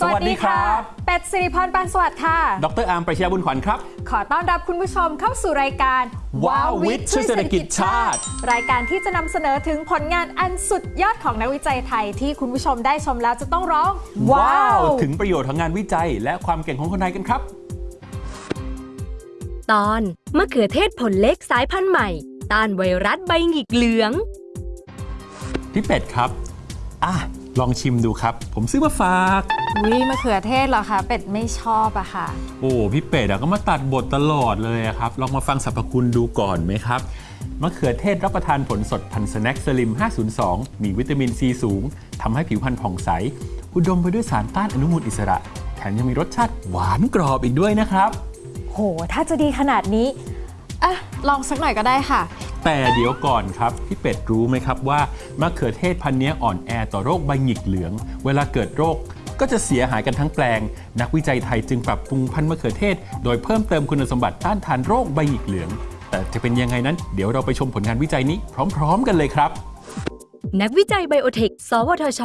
สวัสดีครับ เป็ดสิริพรปานสวัสดิ์ค่ะ ดรอาร์มประชยาบุญขวัญครับ ขอต้อนรับคุณผู้ชมเข้าสู่รายการว้าววิทย์ช่วยเศรษฐกิจชาติ รายการที่จะนำเสนอถึงผลงานอันสุดยอดของนักวิจัยไทยที่คุณผู้ชมได้ชมแล้วจะต้องร้องถึงประโยชน์ของงานวิจัย และความเก่งของคนไทยกันครับ ตอนมะเขือเทศผลเล็กสายพันธุ์ใหม่ ต้านไวรัสใบหงิกเหลืองพี่เป็ดครับอะ ลองชิมดูครับ ผมซื้อมาฝากวิมะเขือเทศเหรอคะเป็ดไม่ชอบอะค่ะ โอ้พี่เป็ดอะก็มาตัดบทตลอดเลยอะครับ ลองมาฟังสรรพคุณดูก่อนไหมครับมะเขือเทศรับประทานผลสดพันสแน็คสลิม 502 มีวิตามินซีสูงทำให้ผิวพรรณผ่องใส อุดมไปด้วยสารต้านอนุมูลอิสระ แถมยังมีรสชาติหวานกรอบอีกด้วยนะครับ โห ถ้าจะดีขนาดนี้อะลองสักหน่อยก็ได้ค่ะ แต่เดี๋ยวก่อนครับ พี่เป็ดรู้ไหมครับว่ามะเขือเทศพันธุ์นี้อ่อนแอต่อโรคใบหงิกเหลือง เวลาเกิดโรคก็จะเสียหายกันทั้งแปลง นักวิจัยไทยจึงปรับปรุงพันธุ์มะเขือเทศ โดยเพิ่มเติมคุณสมบัติต้านทานโรคใบหงิกเหลือง แต่จะเป็นยังไงนั้น เดี๋ยวเราไปชมผลงานวิจัยนี้พร้อม ๆ กันเลยครับ นักวิจัยไบโอเทค สวทช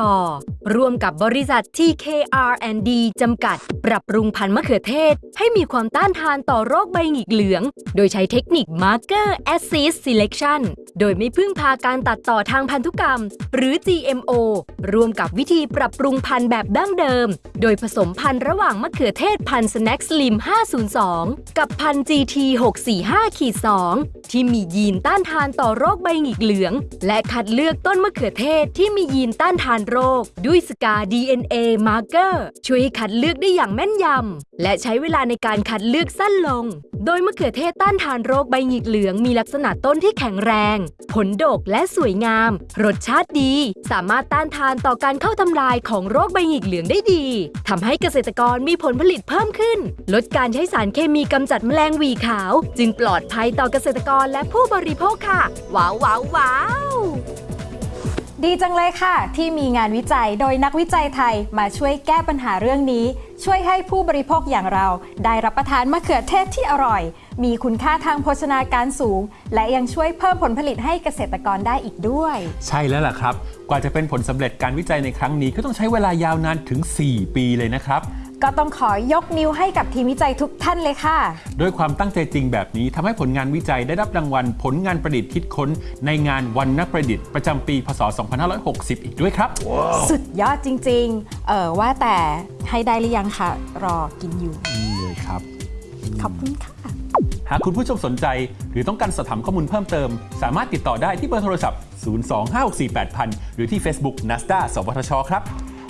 ร่วมกับบริษัท TKR&D จำกัด ปรับปรุงพันธุ์มะเขือเทศ ให้มีความต้านทานต่อโรคใบหงิกเหลือง โดยใช้เทคนิค Marker Assist Selection โดยไม่พึ่งพาการตัดต่อทางพันธุกรรม หรือ GMO ร่วมกับวิธีปรับปรุงพันธุ์แบบดั้งเดิม โดยผสมพันธุ์ระหว่างมะเขือเทศพันธุ์ Snack Slim 502 กับพันธุ์ GT 645 2 ที่มียีนต้านทานต่อโรคใบหงิกเหลือง และคัดเลือกต้นมะเขือเทศที่มียีนต้านทานโรคด้วยสกา DNA Marker ช่วยให้คัดเลือกได้อย่างแม่นยำ และใช้เวลาในการคัดเลือกสั้นลง โดยมะเขือเทศต้านทานโรคใบหงิกเหลืองมีลักษณะต้นที่แข็งแรง ผลดกและสวยงาม รสชาติดี สามารถต้านทานต่อการเข้าทำลายของโรคใบหงิกเหลืองได้ดีทำให้เกษตรกรมีผลผลิตเพิ่มขึ้น ลดการใช้สารเคมีกำจัดแมลงวีขาว จึงปลอดภัยต่อเกษตรกรและผู้บริโภคค่ะ ว้าวว้าวว้าว ดีจังเลยค่ะ ที่มีงานวิจัยโดยนักวิจัยไทยมาช่วยแก้ปัญหาเรื่องนี้ ช่วยให้ผู้บริโภคอย่างเรา ได้รับประทานมะเขือเทศที่อร่อย มีคุณค่าทางโภชนาการสูง และยังช่วยเพิ่มผลผลิตให้เกษตรกรได้อีกด้วย ใช่แล้วล่ะครับ กว่าจะเป็นผลสำเร็จการวิจัยในครั้งนี้ก็ต้องใช้เวลายาวนานถึง 4 ปีเลยนะครับ ก็ต้องขอยกนิ้วให้กับทีมวิจัยทุกท่านเลยค่ะ ด้วยความตั้งใจจริงแบบนี้ทำให้ผลงานวิจัยได้รับรางวัล ผลงานประดิษฐ์คิดค้น ในงานวันนักประดิษฐ์ประจำปี พศ 2560 อีกด้วยครับ สุดยอดจริง ๆ เออว่าแต่ให้ได้หรือยังคะรอกินอยู่นี่เลยครับ ขอบคุณค่ะ หากคุณผู้ชมสนใจหรือต้องการสอบถามข้อมูลเพิ่มเติม สามารถติดต่อได้ที่เบอร์โทรศัพท์ 025648000 หรือที่ Facebook NASDA สวทช ครับ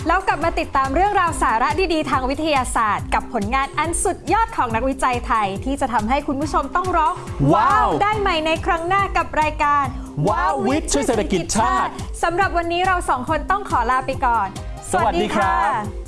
แล้วกลับมาติดตามเรื่องราวสาระดีๆ ทางวิทยาศาสตร์ กับผลงานอันสุดยอดของนักวิจัยไทย ที่จะทำให้คุณผู้ชมต้องร้อง ว้าว ได้ใหม่ในครั้งหน้ากับรายการ ว้าววิทย์ช่วยเศรษฐกิจชาติสำหรับวันนี้เราสองคนต้องขอลาไปก่อน สวัสดีครับสวัสดีค่ะ